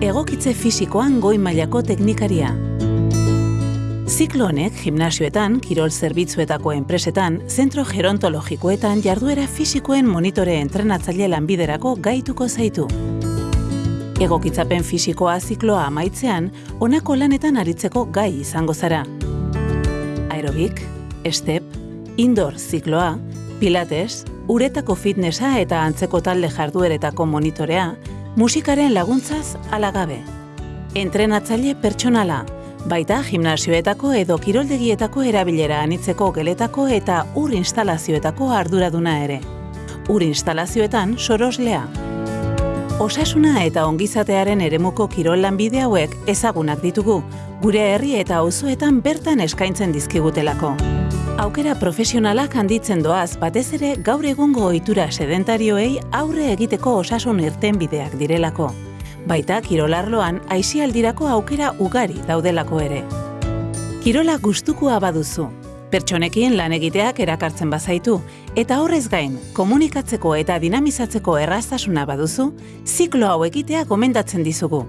egokitze fisikoan goi mailako teknikaria. Ziklo honek gimnasioetan, kirol zerbitzuetako enpresetan, zentro gerontologikoetan jarduera fisikoen monitore entrenatzaile lanbiderako gaituko zaitu. Egokitzapen fisikoa zikloa amaitzean, honako lanetan aritzeko gai izango zara. Aerobik, step, indoor zikloa, pilates, uretako fitnessa eta antzeko talde jardueretako monitorea, musikaren laguntzaz alagabe. Entrenatzaile pertsonala, baita gimnasioetako edo kiroldegietako erabilera anitzeko geletako eta ur instalazioetako arduraduna ere. Ur instalazioetan soroslea. Osasuna eta ongizatearen eremuko kirol lanbide hauek ezagunak ditugu, gure herri eta auzoetan bertan eskaintzen dizkigutelako. Aukera profesionalak handitzen doaz batez ere gaur egungo ohitura sedentarioei aurre egiteko osasun irtenbideak direlako baita kirolarloan aisialdirako aukera ugari daudelako ere. Kirola gustukoa baduzu, pertsonekin lan egiteak erakartzen bazaitu, eta horrez gain, komunikatzeko eta dinamizatzeko erraztasuna baduzu, ziklo hau egitea gomendatzen dizugu.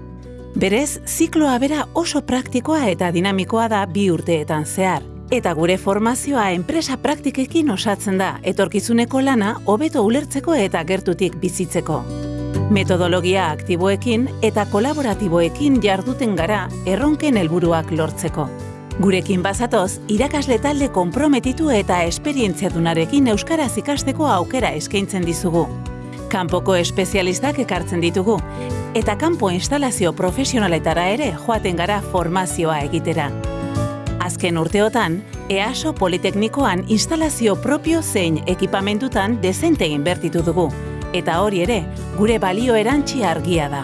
Berez, zikloa bera oso praktikoa eta dinamikoa da bi urteetan zehar, eta gure formazioa enpresa praktikekin osatzen da, etorkizuneko lana hobeto ulertzeko eta gertutik bizitzeko. Metodologia aktiboekin eta kolaboratiboekin jarduten gara erronken helburuak lortzeko. Gurekin bazatoz, irakasle talde konprometitu eta esperientziadunarekin euskaraz ikasteko aukera eskaintzen dizugu. Kanpoko espezialistak ekartzen ditugu, eta kanpo instalazio profesionaletara ere joaten gara formazioa egitera. Azken urteotan, EASO Politeknikoan instalazio propio zein ekipamentutan dezente inbertitu dugu, eta hori ere, gure balio erantzi argia da.